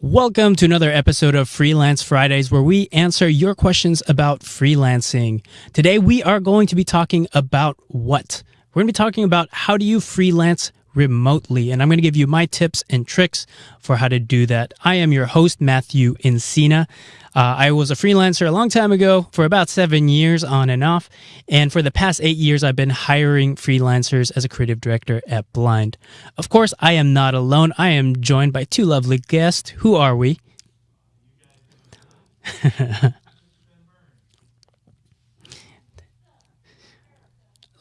Welcome to another episode of Freelance Fridays where we answer your questions about freelancing. Today we are going to be talking about what? We're going to be talking about how do you freelance remotely and I'm going to give you my tips and tricks for how to do that. I am your host Matthew Encina. Uh, I was a freelancer a long time ago for about seven years on and off. And for the past eight years, I've been hiring freelancers as a creative director at Blind. Of course, I am not alone. I am joined by two lovely guests. Who are we?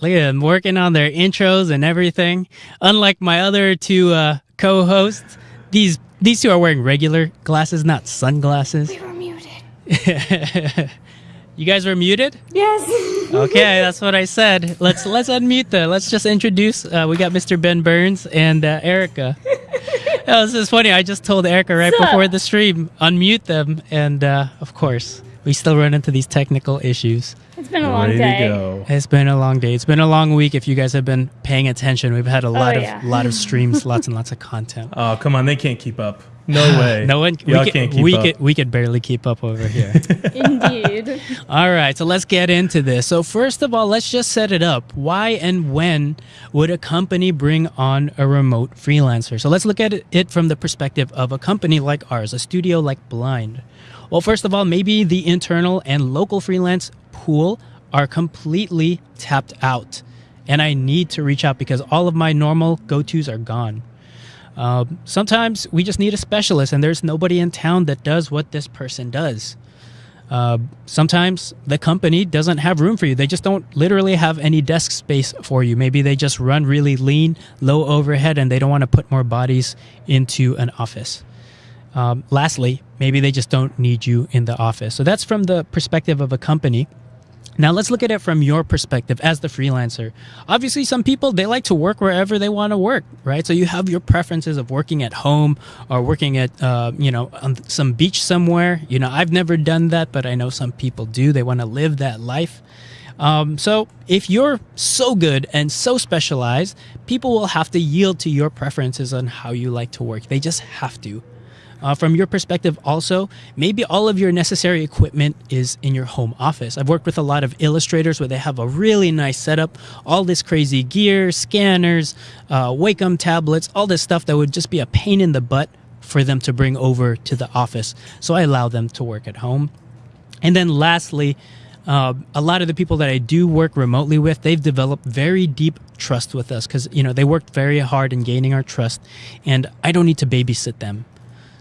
Look at them working on their intros and everything. Unlike my other two uh, co-hosts, these these two are wearing regular glasses, not sunglasses. We were muted. you guys were muted. Yes. Okay, that's what I said. Let's let's unmute them. Let's just introduce. Uh, we got Mr. Ben Burns and uh, Erica. that was just funny. I just told Erica right Sup? before the stream, unmute them, and uh, of course, we still run into these technical issues. It's been a long Ready day. to go. It's been a long day. It's been a long week. If you guys have been paying attention, we've had a oh, lot of yeah. lot of streams, lots and lots of content. Oh, come on. They can't keep up. No way. No one, Y'all we, could, can't keep we up. could we could barely keep up over here. Indeed. All right, so let's get into this. So first of all, let's just set it up. Why and when would a company bring on a remote freelancer? So let's look at it- it from the perspective of a company like ours, a studio like Blind. Well, first of all, maybe the internal and local freelance pool are completely tapped out. And I need to reach out because all of my normal go-tos are gone. Um, sometimes we just need a specialist, and there's nobody in town that does what this person does. Uh, sometimes the company doesn't have room for you. They just don't literally have any desk space for you. Maybe they just run really lean, low overhead, and they don't want to put more bodies into an office. Um, lastly, maybe they just don't need you in the office. So that's from the perspective of a company. Now let's look at it from your perspective as the freelancer. Obviously, some people they like to work wherever they want to work, right? So you have your preferences of working at home or working at, uh, you know, on some beach somewhere. You know, I've never done that, but I know some people do. They want to live that life. Um, so if you're so good and so specialized, people will have to yield to your preferences on how you like to work. They just have to. Uh, from your perspective, also, maybe all of your necessary equipment is in your home office. I've worked with a lot of illustrators where they have a really nice setup, all this crazy gear, scanners, uh, Wacom tablets, all this stuff that would just be a pain in the butt for them to bring over to the office. So I allow them to work at home. And then lastly, uh, a lot of the people that I do work remotely with, they've developed very deep trust with us because you know they worked very hard in gaining our trust, and I don't need to babysit them.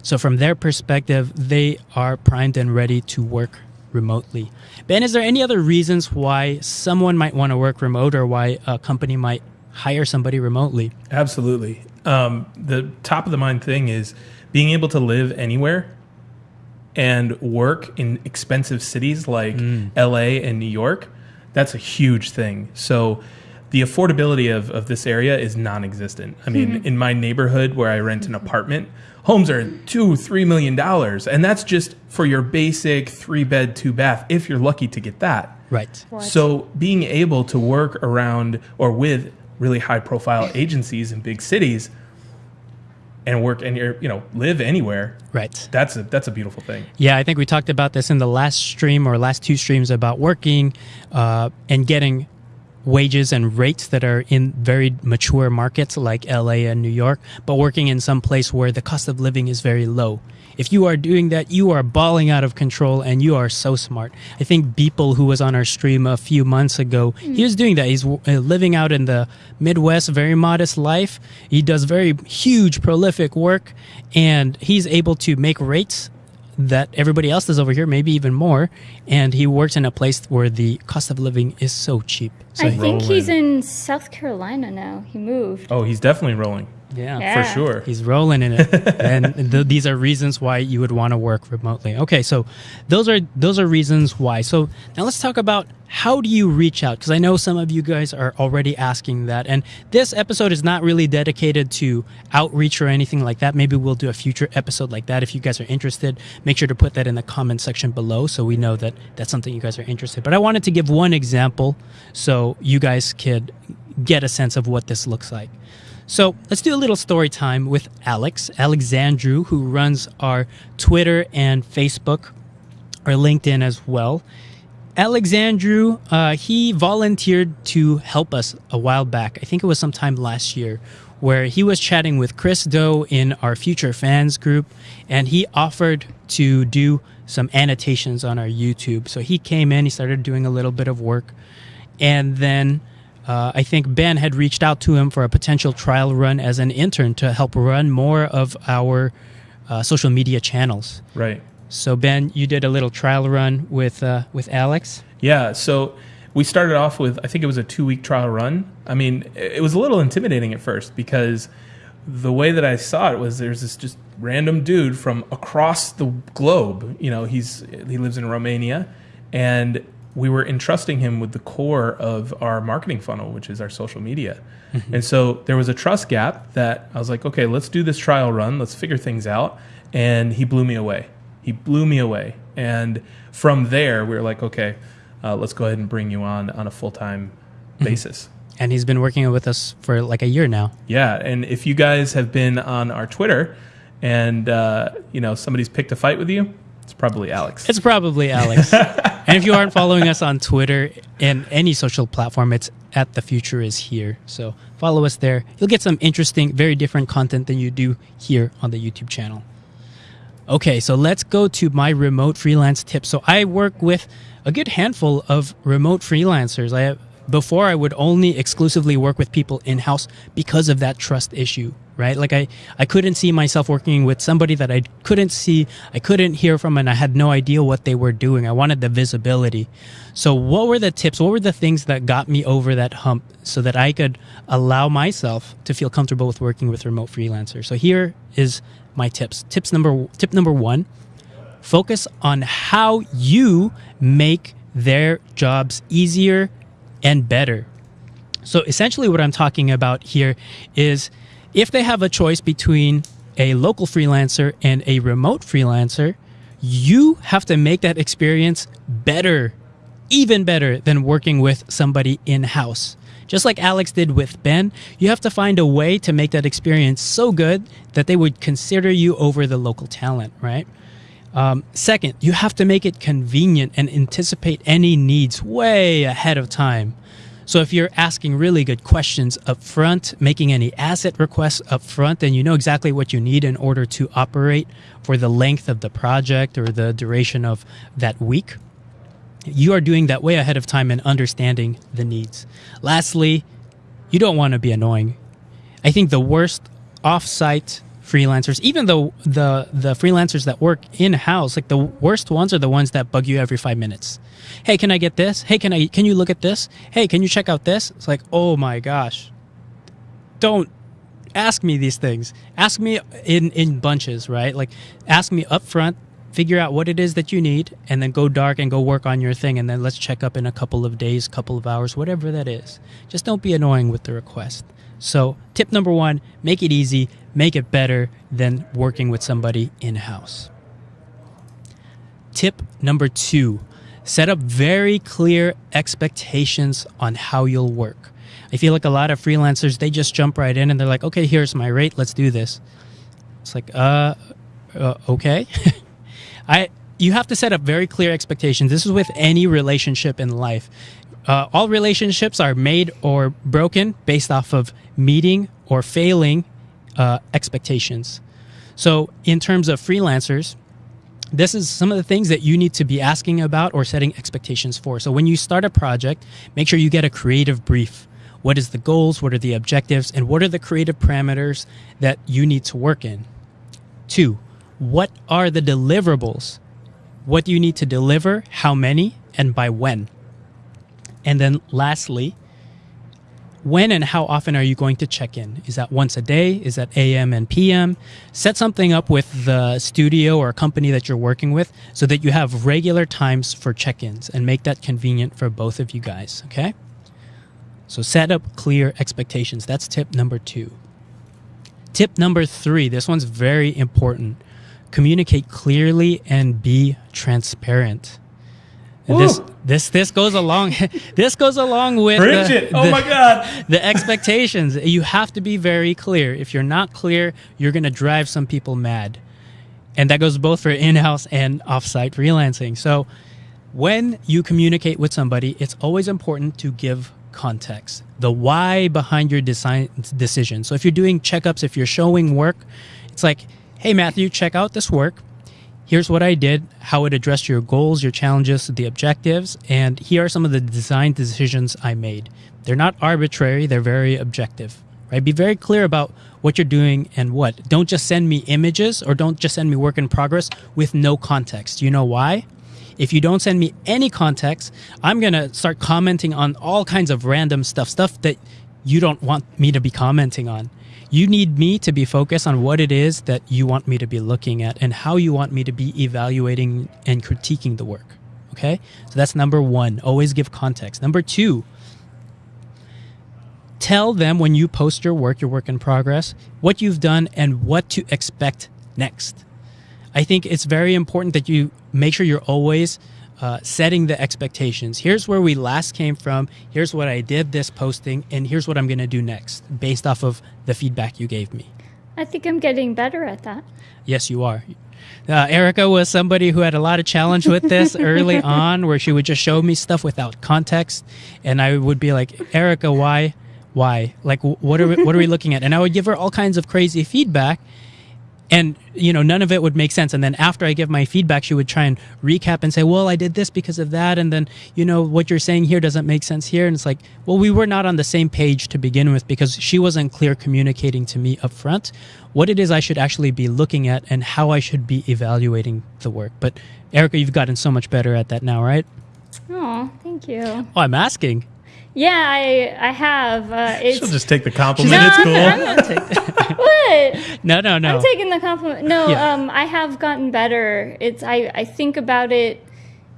So from their perspective, they are primed and ready to work remotely. Ben, is there any other reasons why someone might want to work remote or why a company might hire somebody remotely? Absolutely. Um, the top of the mind thing is being able to live anywhere and work in expensive cities like LA and New York. That's a huge thing. So the affordability of, of this area is non-existent. I mean, in my neighborhood where I rent an apartment, homes are two, three million dollars, and that's just for your basic three bed, two bath. If you're lucky to get that, Right. What? so being able to work around or with really high profile agencies in big cities and work and you know live anywhere, Right. that's a that's a beautiful thing. Yeah, I think we talked about this in the last stream or last two streams about working uh, and getting wages and rates that are in very mature markets like LA and New York, but working in some place where the cost of living is very low. If you are doing that, you are balling out of control and you are so smart. I think Beeple, who was on our stream a few months ago, he was doing that. He's uh, living out in the Midwest, very modest life. He does very huge, prolific work, and he's able to make rates that everybody else does over here, maybe even more. And he works in a place where the cost of living is so cheap. So I he- think he's in South Carolina now. He moved. Oh, he's definitely rolling yeah, Yeah. for sure. He's rolling in it, and th- these are reasons why you would want to work remotely. Okay, so those are those are reasons why. So now let's talk about how do you reach out? Because I know some of you guys are already asking that, and this episode is not really dedicated to outreach or anything like that. Maybe we'll do a future episode like that if you guys are interested. Make sure to put that in the comment section below so we know that that's something you guys are interested. But I wanted to give one example so you guys could get a sense of what this looks like. So let's do a little story time with Alex, Alexandru, who runs our Twitter and Facebook, or LinkedIn as well. Alexandru, uh, he volunteered to help us a while back. I think it was sometime last year, where he was chatting with Chris Do in our Future Fans group, and he offered to do some annotations on our YouTube. So he came in, he started doing a little bit of work, and then uh, I think Ben had reached out to him for a potential trial run as an intern to help run more of our uh, social media channels. Right. So Ben, you did a little trial run with uh, with Alex. Yeah. So we started off with I think it was a two week trial run. I mean, it was a little intimidating at first because the way that I saw it was there's this just random dude from across the globe. You know, he's he lives in Romania, and we were entrusting him with the core of our marketing funnel, which is our social media. Mm-hmm. And so there was a trust gap that I was like, okay, let's do this trial run. Let's figure things out. And he blew me away. He blew me away. And from there, we were like, okay, uh, let's go ahead and bring you on on a full time mm-hmm. basis. And he's been working with us for like a year now. Yeah, and if you guys have been on our Twitter, and uh, you know somebody's picked a fight with you, it's probably Alex. It's probably Alex. and if you aren't following us on Twitter and any social platform, it's at the future is here. So follow us there. You'll get some interesting, very different content than you do here on the YouTube channel. Okay, so let's go to my remote freelance tip. So I work with a good handful of remote freelancers. I have, before I would only exclusively work with people in house because of that trust issue, right? Like I, I couldn't see myself working with somebody that I couldn't see, I couldn't hear from, and I had no idea what they were doing. I wanted the visibility. So, what were the tips? What were the things that got me over that hump so that I could allow myself to feel comfortable with working with remote freelancers? So, here is my tips. Tips number tip number 1, focus on how you make their jobs easier and better. So essentially what I'm talking about here is if they have a choice between a local freelancer and a remote freelancer, you have to make that experience better, even better than working with somebody in house. Just like Alex did with Ben, you have to find a way to make that experience so good that they would consider you over the local talent, right? Um, second, you have to make it convenient and anticipate any needs way ahead of time. So if you're asking really good questions up front, making any asset requests up front, then you know exactly what you need in order to operate for the length of the project or the duration of that week you are doing that way ahead of time and understanding the needs. Lastly, you don't want to be annoying. I think the worst offsite freelancers, even though the the freelancers that work in house, like the worst ones are the ones that bug you every five minutes. Hey, can I get this? Hey, can I can you look at this? Hey, can you check out this? It's like, oh my gosh. Don't ask me these things. Ask me in in bunches, right? Like ask me up front figure out what it is that you need and then go dark and go work on your thing and then let's check up in a couple of days couple of hours whatever that is just don't be annoying with the request so tip number one make it easy make it better than working with somebody in-house tip number two set up very clear expectations on how you'll work i feel like a lot of freelancers they just jump right in and they're like okay here's my rate let's do this it's like uh, uh okay I you have to set up very clear expectations. This is with any relationship in life. Uh, all relationships are made or broken based off of meeting or failing uh, expectations. So, in terms of freelancers, this is some of the things that you need to be asking about or setting expectations for. So, when you start a project, make sure you get a creative brief. What is the goals? What are the objectives? And what are the creative parameters that you need to work in? Two, what are the deliverables? What do you need to deliver? How many? And by when? And then lastly, when and how often are you going to check in? Is that once a day? Is that AM and PM? Set something up with the studio or company that you're working with so that you have regular times for check ins and make that convenient for both of you guys, okay? So set up clear expectations. That's tip number two. Tip number three this one's very important communicate clearly and be transparent. And This this this goes along this goes along with the-. Oh my God. the expectations. You have to be very clear. If you're not clear, you're going to drive some people mad. And that goes both for in-house and off-site freelancing. So when you communicate with somebody, it's always important to give context, the why behind your design decision. So if you're doing checkups, if you're showing work, it's like, "Hey Matthew, check out this work. Here's what I did, how it addressed your goals, your challenges, the objectives, and here are some of the design decisions I made. They're not arbitrary, they're very objective. Right? Be very clear about what you're doing and what. Don't just send me images or don't just send me work in progress with no context. You know why? If you don't send me any context, I'm going to start commenting on all kinds of random stuff, stuff that you don't want me to be commenting on. You need me to be focused on what it is that you want me to be looking at and how you want me to be evaluating and critiquing the work. Okay? So that's number one. Always give context. Number two, tell them when you post your work, your work in progress, what you've done and what to expect next. I think it's very important that you make sure you're always uh, setting the expectations. Here's where we last came from. Here's what I did this posting, and here's what I'm going to do next based off of the feedback you gave me. I think I'm getting better at that. Yes, you are. Uh, Erica was somebody who had a lot of challenge with this early on, where she would just show me stuff without context, and I would be like, "Erica, why, why? Like, what are we, what are we looking at?" And I would give her all kinds of crazy feedback, and you know, none of it would make sense. And then after I give my feedback, she would try and recap and say, "Well, I did this because of that," and then you know what you're saying here doesn't make sense here. And it's like, well, we were not on the same page to begin with because she wasn't clear communicating to me up front what it is I should actually be looking at and how I should be evaluating the work. But Erica, you've gotten so much better at that now, right? Oh, thank you. Oh, I'm asking. Yeah, I I have. Uh, it's She'll just take the compliment. No, it's I'm- cool. I'm what? No, no, no. I'm taking the compliment. No, Yeah. um, I have gotten better. It's I I think about it,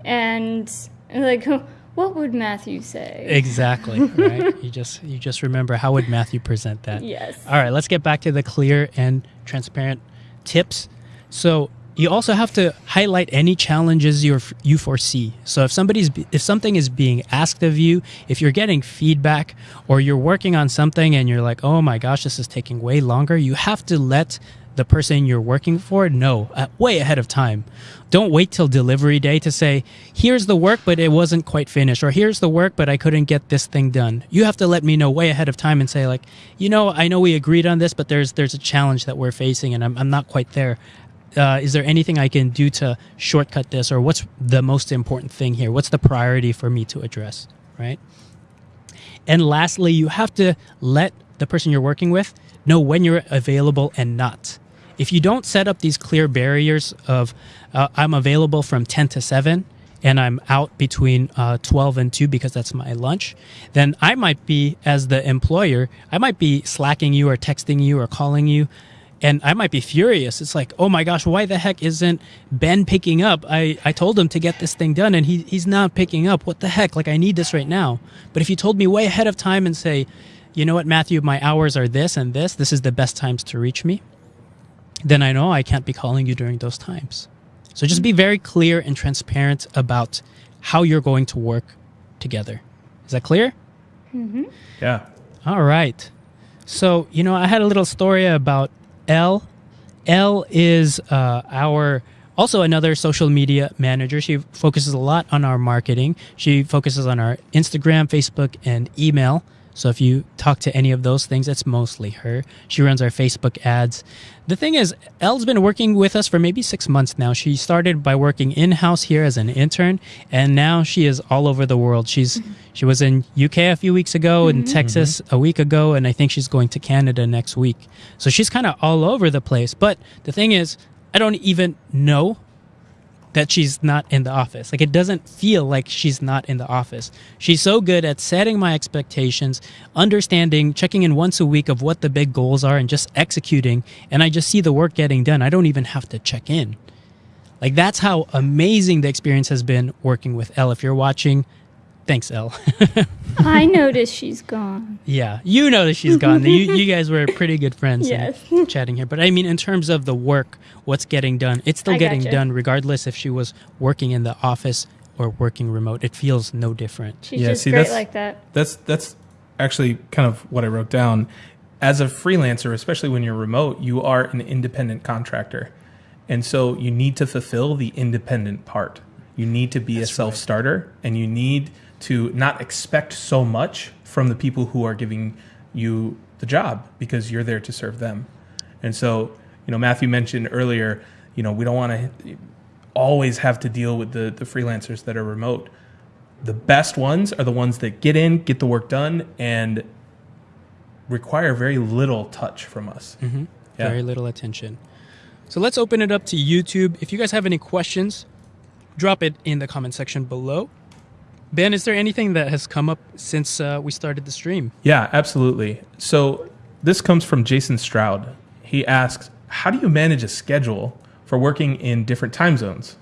and like, what would Matthew say? Exactly. Right. you just you just remember how would Matthew present that? Yes. All right, let's get back to the clear and transparent tips. So you also have to highlight any challenges you you foresee. So if somebody's if something is being asked of you, if you're getting feedback or you're working on something and you're like, "Oh my gosh, this is taking way longer," you have to let the person you're working for know uh, way ahead of time. Don't wait till delivery day to say, "Here's the work, but it wasn't quite finished," or "Here's the work, but I couldn't get this thing done." You have to let me know way ahead of time and say, like, "You know, I know we agreed on this, but there's there's a challenge that we're facing, and I'm I'm not quite there." Uh, is there anything I can do to shortcut this, or what's the most important thing here? What's the priority for me to address, right? And lastly, you have to let the person you're working with know when you're available and not. If you don't set up these clear barriers of uh, I'm available from 10 to 7 and I'm out between uh, 12 and 2 because that's my lunch, then I might be, as the employer, I might be slacking you or texting you or calling you and I might be furious. It's like, oh my gosh, why the heck isn't Ben picking up? I, I told him to get this thing done and he, he's not picking up. What the heck? Like, I need this right now. But if you told me way ahead of time and say, you know what, Matthew, my hours are this and this, this is the best times to reach me, then I know I can't be calling you during those times. So just be very clear and transparent about how you're going to work together. Is that clear? Mm-hmm. Yeah. All right. So, you know, I had a little story about Elle. Elle is uh, our also another social media manager. She focuses a lot on our marketing. She focuses on our Instagram, Facebook, and email. So if you talk to any of those things, it's mostly her. She runs our Facebook ads. The thing is, Elle's been working with us for maybe six months now. She started by working in house here as an intern, and now she is all over the world. She's mm-hmm. she was in UK a few weeks ago, in mm-hmm. Texas mm-hmm. a week ago, and I think she's going to Canada next week. So she's kind of all over the place. But the thing is, I don't even know that she's not in the office. Like it doesn't feel like she's not in the office. She's so good at setting my expectations, understanding, checking in once a week of what the big goals are and just executing and I just see the work getting done. I don't even have to check in. Like that's how amazing the experience has been working with Elle. If you're watching, thanks Elle. I noticed she's gone. yeah, you noticed she's gone. you you guys were pretty good friends Yes. chatting here. But I mean in terms of the work, what's getting done, it's still I getting gotcha. done regardless if she was working in the office or working remote. It feels no different. She's Yeah, just see, great that's- like that. That's that's actually kind of what I wrote down. As a freelancer, especially when you're remote, you are an independent contractor. And so you need to fulfill the independent part. You need to be a self-starter and you need to not expect so much from the people who are giving you the job because you're there to serve them. And so, you know, Matthew mentioned earlier, you know, we don't want to always have to deal with the, the freelancers that are remote. The best ones are the ones that get in, get the work done, and require very little touch from us. Mm-hmm. Yeah. Very little attention. So let's open it up to YouTube. If you guys have any questions, drop it in the comment section below. Ben, is there anything that has come up since uh, we started the stream? Yeah, absolutely. So this comes from Jason Stroud. He asks, How do you manage a schedule for working in different time zones?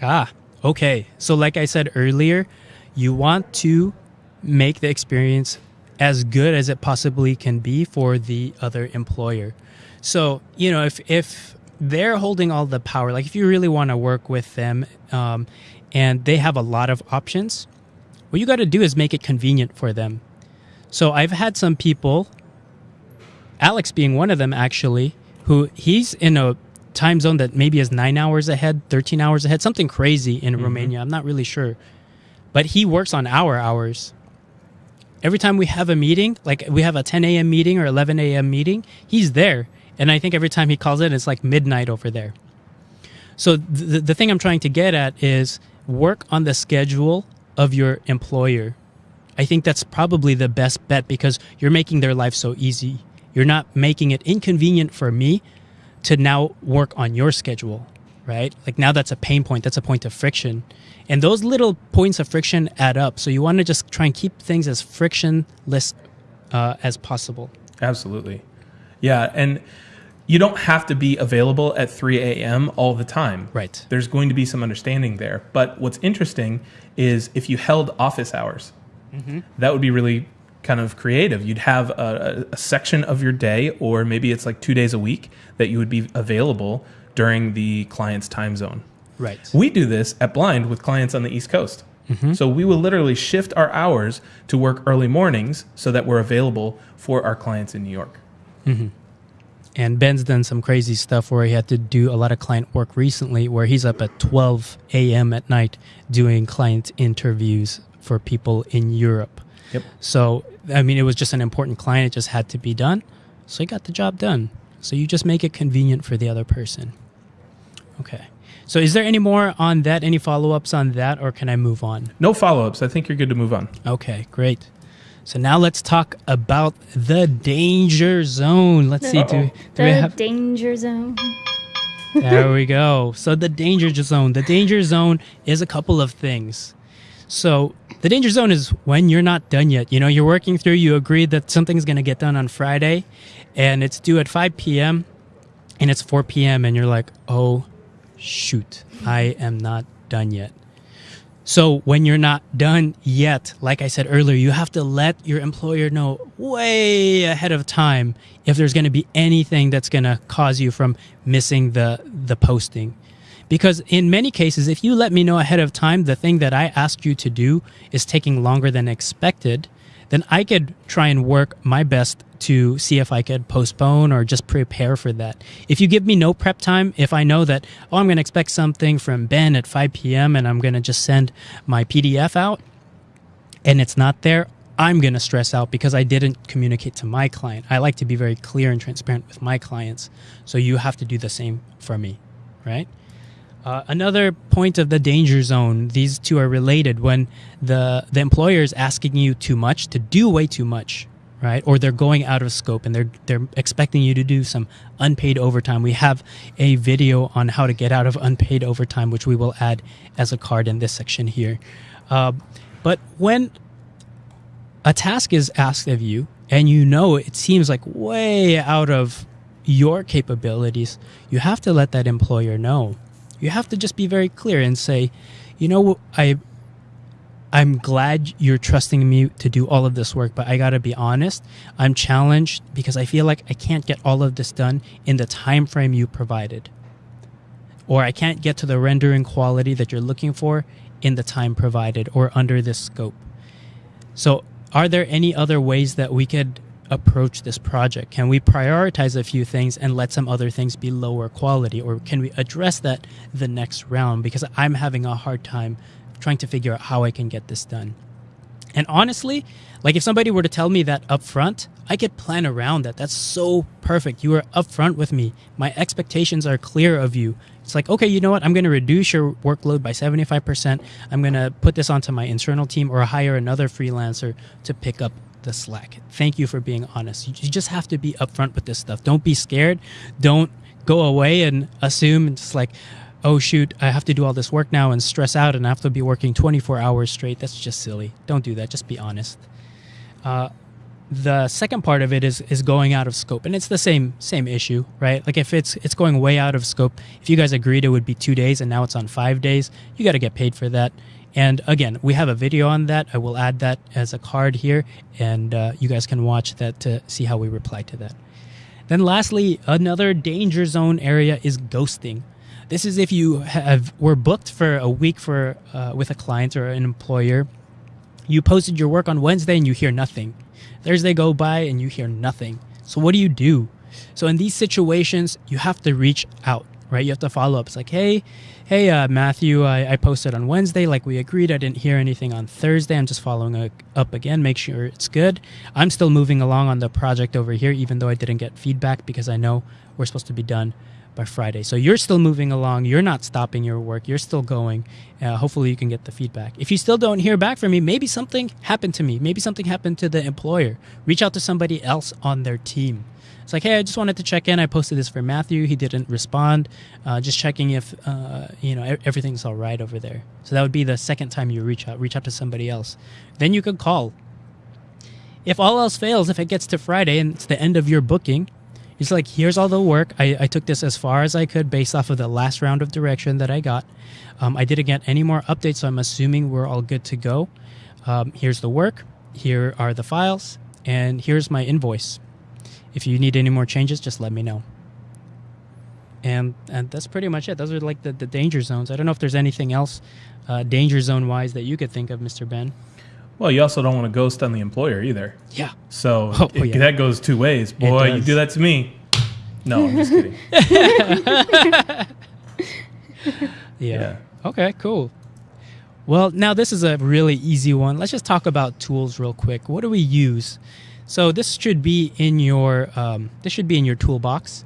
Ah, okay. So, like I said earlier, you want to make the experience as good as it possibly can be for the other employer. So, you know, if if they're holding all the power, like if you really want to work with them, um, and they have a lot of options, what you got to do is make it convenient for them. So, I've had some people, Alex being one of them, actually, who he's in a time zone that maybe is nine hours ahead, 13 hours ahead, something crazy in mm-hmm. Romania. I'm not really sure. But he works on our hours. Every time we have a meeting, like we have a 10 a.m. meeting or 11 a.m. meeting, he's there. And I think every time he calls in, it's like midnight over there. So the, the thing I'm trying to get at is work on the schedule of your employer. I think that's probably the best bet because you're making their life so easy. You're not making it inconvenient for me to now work on your schedule, right? Like now that's a pain point, that's a point of friction. And those little points of friction add up. So you want to just try and keep things as frictionless uh, as possible. Absolutely. Yeah. And you don't have to be available at 3 a.m. all the time. Right. There's going to be some understanding there. But what's interesting is if you held office hours, mm-hmm. that would be really kind of creative. You'd have a, a, section of your day, or maybe it's like two days a week, that you would be available during the client's time zone. Right. We do this at Blind with clients on the East Coast. Mm-hmm. So we will literally shift our hours to work early mornings so that we're available for our clients in New York. Mm-hmm. And Ben's done some crazy stuff where he had to do a lot of client work recently, where he's up at 12 a.m. at night doing client interviews for people in Europe. Yep. So, I mean, it was just an important client. It just had to be done. So he got the job done. So you just make it convenient for the other person. Okay. So is there any more on that? Any follow ups on that, or can I move on? No follow ups. I think you're good to move on. Okay, great. So now let's talk about the danger zone. Let's see. Do, do the we have? danger zone. There we go. So the danger zone. The danger zone is a couple of things. So the danger zone is when you're not done yet. You know, you're working through. You agreed that something's going to get done on Friday, and it's due at 5 p.m. and it's 4 p.m. and you're like, oh, shoot, I am not done yet. So when you're not done yet, like I said earlier, you have to let your employer know way ahead of time if there's going to be anything that's going to cause you from missing the the posting. Because in many cases, if you let me know ahead of time the thing that I asked you to do is taking longer than expected, then I could try and work my best to see if I could postpone or just prepare for that. If you give me no prep time, if I know that, oh, I'm going to expect something from Ben at 5 p.m. and I'm going to just send my PDF out and it's not there, I'm going to stress out because I didn't communicate to my client. I like to be very clear and transparent with my clients. So you have to do the same for me, right? Uh, another point of the danger zone, these two are related when the, the employer is asking you too much to do way too much, right? Or they're going out of scope and they're, they're expecting you to do some unpaid overtime. We have a video on how to get out of unpaid overtime, which we will add as a card in this section here. Uh, but when a task is asked of you and you know it seems like way out of your capabilities, you have to let that employer know. You have to just be very clear and say, you know, I I'm glad you're trusting me to do all of this work, but I got to be honest, I'm challenged because I feel like I can't get all of this done in the time frame you provided. Or I can't get to the rendering quality that you're looking for in the time provided or under this scope. So, are there any other ways that we could approach this project? Can we prioritize a few things and let some other things be lower quality? Or can we address that the next round? Because I'm having a hard time trying to figure out how I can get this done. And honestly, like if somebody were to tell me that up front, I could plan around that. That's so perfect. You are upfront with me. My expectations are clear of you. It's like, okay, you know what? I'm going to reduce your workload by 75%. I'm going to put this onto my internal team or hire another freelancer to pick up the slack. Thank you for being honest. You just have to be upfront with this stuff. Don't be scared. Don't go away and assume it's like, oh shoot, I have to do all this work now and stress out and I have to be working 24 hours straight. That's just silly. Don't do that. Just be honest. Uh, the second part of it is is going out of scope and it's the same same issue right? Like if it's it's going way out of scope if you guys agreed it would be two days and now it's on five days you got to get paid for that. And again we have a video on that. I will add that as a card here and uh, you guys can watch that to see how we reply to that. Then lastly another danger zone area is ghosting. This is if you have were booked for a week for uh, with a client or an employer. You posted your work on wednesday and you hear nothing Thursday go by and you hear nothing. So what do you do? So in these situations, you have to reach out, right? You have to follow up. It's like, hey, hey, uh, Matthew, I, I posted on Wednesday, like we agreed. I didn't hear anything on Thursday. I'm just following up again, make sure it's good. I'm still moving along on the project over here, even though I didn't get feedback because I know we're supposed to be done by Friday. So you're still moving along. You're not stopping your work. You're still going. Uh, hopefully, you can get the feedback. If you still don't hear back from me, maybe something happened to me. Maybe something happened to the employer. Reach out to somebody else on their team. It's like, hey, I just wanted to check in. I posted this for Matthew. He didn't respond. Uh, just checking if uh, you know everything's all right over there. So that would be the second time you reach out. Reach out to somebody else. Then you could call. If all else fails, if it gets to Friday and it's the end of your booking, it's like, here's all the work. I, I took this as far as I could based off of the last round of direction that I got. Um, I didn't get any more updates, so I'm assuming we're all good to go. Um, here's the work. Here are the files. And here's my invoice. If you need any more changes, just let me know. And, and that's pretty much it. Those are like the, the danger zones. I don't know if there's anything else uh, danger zone wise that you could think of, Mr. Ben. Well, you also don't want to ghost on the employer either. Yeah. So oh, it, yeah. that goes two ways. Boy, you do that to me. No, I'm just kidding. yeah. yeah. Okay, cool. Well, now this is a really easy one. Let's just talk about tools real quick. What do we use? So this should be in your um, this should be in your toolbox.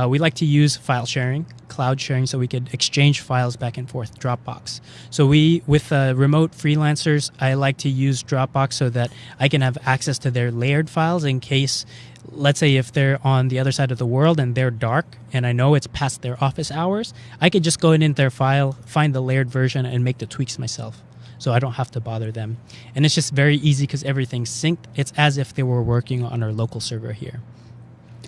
Uh, we like to use file sharing, cloud sharing, so we could exchange files back and forth. Dropbox. So we, with uh, remote freelancers, I like to use Dropbox so that I can have access to their layered files in case, let's say, if they're on the other side of the world and they're dark, and I know it's past their office hours, I could just go in their file, find the layered version, and make the tweaks myself so I don't have to bother them. And it's just very easy because everything's synced. It's as if they were working on our local server here.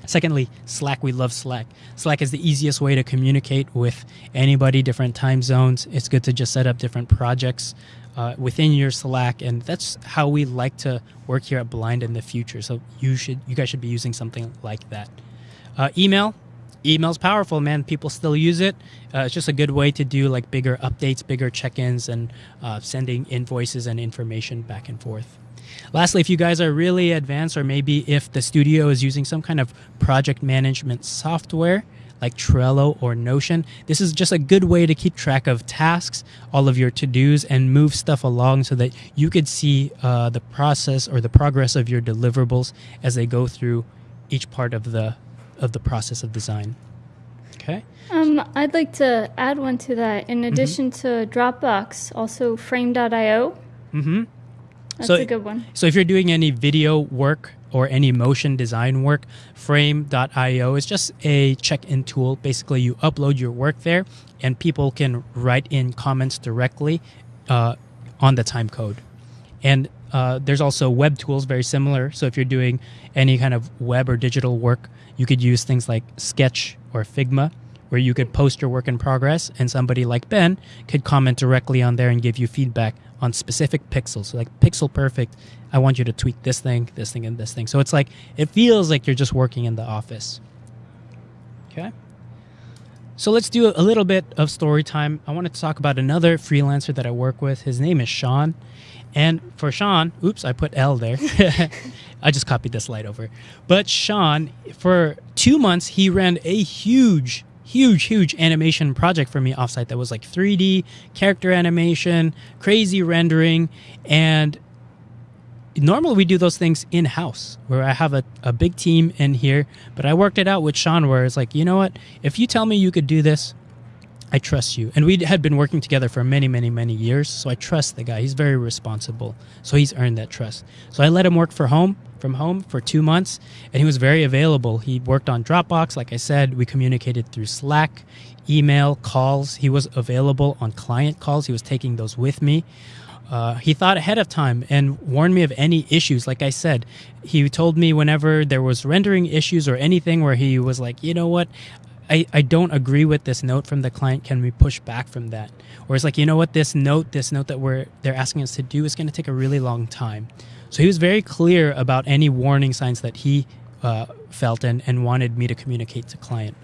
Secondly, Slack. We love Slack. Slack is the easiest way to communicate with anybody, different time zones. It's good to just set up different projects uh, within your Slack, and that's how we like to work here at Blind in the future. So you should, you guys should be using something like that. Uh, email. Email's powerful, man. People still use it. Uh, it's just a good way to do like bigger updates, bigger check-ins, and uh, sending invoices and information back and forth. Lastly, if you guys are really advanced, or maybe if the studio is using some kind of project management software like Trello or Notion, this is just a good way to keep track of tasks, all of your to dos, and move stuff along so that you could see uh, the process or the progress of your deliverables as they go through each part of the of the process of design. Okay. Um, I'd like to add one to that. In mm-hmm. addition mm-hmm. to Dropbox, also Frame.io. Mm-hmm. That's so, a good one. So if you're doing any video work or any motion design work, frame.io is just a check-in tool. Basically, you upload your work there, and people can write in comments directly uh, on the time code. And uh, there's also web tools very similar. So if you're doing any kind of web or digital work, you could use things like Sketch or Figma, where you could post your work in progress, and somebody like Ben could comment directly on there and give you feedback on specific pixels. So like pixel perfect, I want you to tweak this thing, this thing, and this thing. So it's like it feels like you're just working in the office. Okay. So let's do a little bit of story time. I wanted to talk about another freelancer that I work with. His name is Sean. And for Sean, oops, I put L there. I just copied this slide over. But Sean, for two months, he ran a huge, huge, huge animation project for me offsite that was like 3D, character animation, crazy rendering. And normally we do those things in house where I have a, a big team in here, but I worked it out with Sean where it's like, you know what? If you tell me you could do this, I trust you. And we had been working together for many, many, many years. So I trust the guy. He's very responsible. So he's earned that trust. So I let him work for home from home for two months and he was very available. He worked on Dropbox. Like I said, we communicated through Slack, email, calls. He was available on client calls. He was taking those with me. Uh, he thought ahead of time and warned me of any issues. Like I said, he told me whenever there was rendering issues or anything where he was like, you know what, I, I don't agree with this note from the client. Can we push back from that? Or it's like, you know what, this note, this note that we're they're asking us to do is going to take a really long time. So he was very clear about any warning signs that he uh, felt and, and wanted me to communicate to client.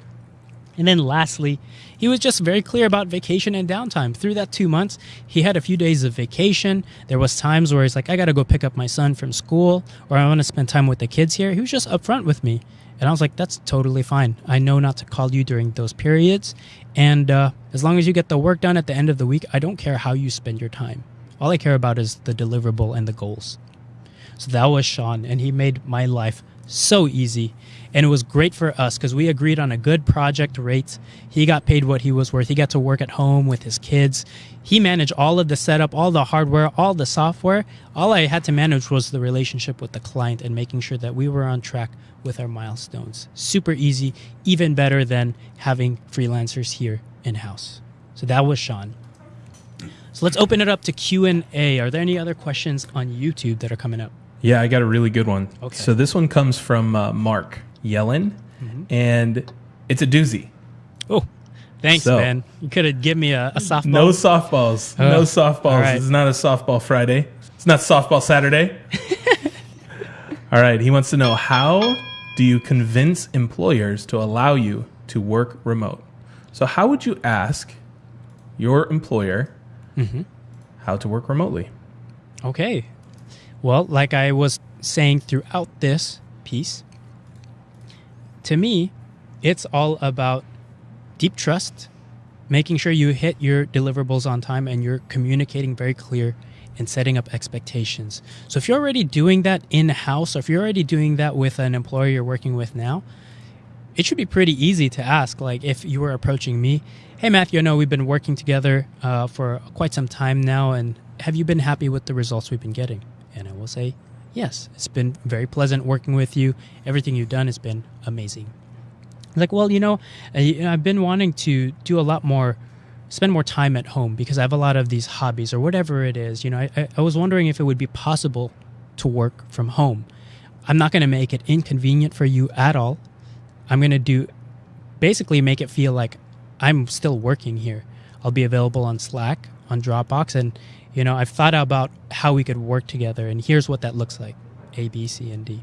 And then lastly, he was just very clear about vacation and downtime. Through that two months, he had a few days of vacation. There was times where he's like, I got to go pick up my son from school or I want to spend time with the kids here. He was just upfront with me. And I was like, that's totally fine. I know not to call you during those periods. And uh, as long as you get the work done at the end of the week, I don't care how you spend your time. All I care about is the deliverable and the goals. So that was Sean, and he made my life so easy. And it was great for us because we agreed on a good project rate. He got paid what he was worth. He got to work at home with his kids. He managed all of the setup, all the hardware, all the software. All I had to manage was the relationship with the client and making sure that we were on track with our milestones. Super easy, even better than having freelancers here in house. So that was Sean. So let's open it up to Q&A. Are there any other questions on YouTube that are coming up? Yeah, I got a really good one. Okay. So this one comes from uh, Mark Yellen, Mm-hmm. and it's a doozy. Oh, thanks, So- man. You could have given me a, a softball. No softballs. no Oh, softballs. all right. It's not a softball Friday. It's not softball Saturday. all right. He wants to know how do you convince employers to allow you to work remote? So, how would you ask your employer Mm-hmm. how to work remotely? Okay. Well, like I was saying throughout this piece, to me, it's all about deep trust, making sure you hit your deliverables on time and you're communicating very clear and setting up expectations. So if you're already doing that in house or if you're already doing that with an employer you're working with now, it should be pretty easy to ask. Like if you were approaching me, hey Matthew, I know we've been working together uh, for quite some time now, and have you been happy with the results we've been getting? And I will say, yes, it's been very pleasant working with you. Everything you've done has been amazing. Like, well, you know, I've been wanting to do a lot more, spend more time at home because I have a lot of these hobbies or whatever it is. You know, I, I was wondering if it would be possible to work from home. I'm not going to make it inconvenient for you at all. I'm going to do basically make it feel like I'm still working here. I'll be available on Slack, on Dropbox, and you know, I've thought about how we could work together, and here's what that looks like A, B, C, and D.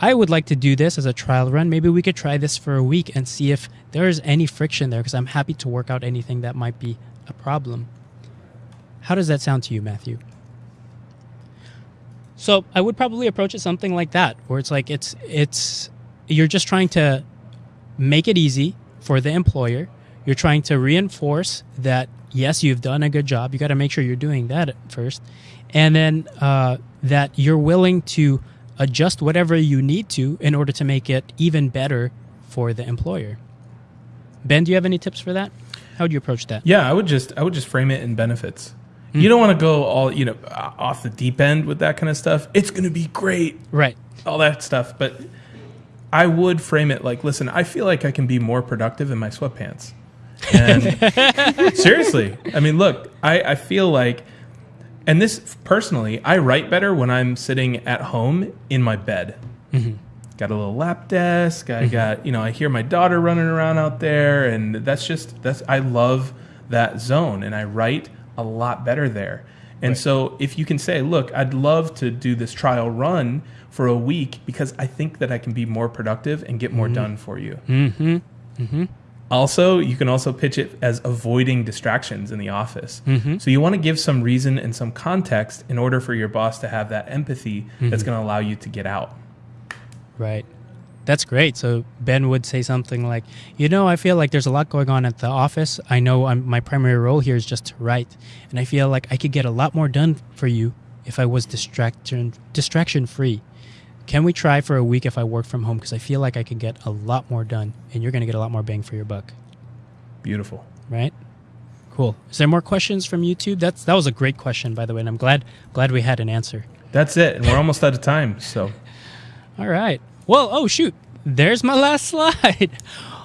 I would like to do this as a trial run. Maybe we could try this for a week and see if there is any friction there because I'm happy to work out anything that might be a problem. How does that sound to you, Matthew? So I would probably approach it something like that, where it's like it's it's you're just trying to make it easy for the employer. You're trying to reinforce that yes, you've done a good job. You got to make sure you're doing that first, and then uh, that you're willing to adjust whatever you need to in order to make it even better for the employer. Ben, do you have any tips for that? How would you approach that? Yeah, I would just I would just frame it in benefits. You don't want to go all you know off the deep end with that kind of stuff. It's going to be great, Right. all that stuff. But I would frame it like, listen, I feel like I can be more productive in my sweatpants. And seriously, I mean, look, I, I feel like, and this personally, I write better when I'm sitting at home in my bed. Got a little lap desk. I got, you know, I hear my daughter running around out there, and that's just that's I love that zone, and I write a lot better there. And Right. so, if you can say, look, I'd love to do this trial run for a week because I think that I can be more productive and get more done for you. Mm-hmm. Mm-hmm. Also, you can also pitch it as avoiding distractions in the office. Mm-hmm. So you want to give some reason and some context in order for your boss to have that empathy that's Mm-hmm. going to allow you to get out. Right. That's great. So Ben would say something like, "You know, I feel like there's a lot going on at the office. I know I'm, my primary role here is just to write, and I feel like I could get a lot more done for you if I was distraction distraction free. Can we try for a week if I work from home? Because I feel like I can get a lot more done, and you're going to get a lot more bang for your buck. Beautiful. Right? Cool. Is there more questions from YouTube? That's that was a great question, by the way, and I'm glad glad we had an answer. That's it. And we're almost out of time. So All right. Well, oh shoot. There's my last slide.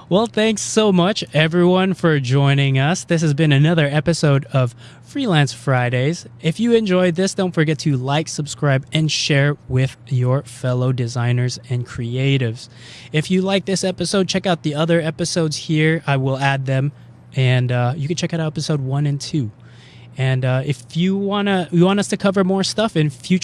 Well, thanks so much everyone for joining us. This has been another episode of Freelance Fridays. If you enjoyed this, don't forget to like, subscribe, and share with your fellow designers and creatives. If you like this episode, check out the other episodes here. I will add them, and uh, you can check out episode one and two. And uh, if you wanna, you want us to cover more stuff in future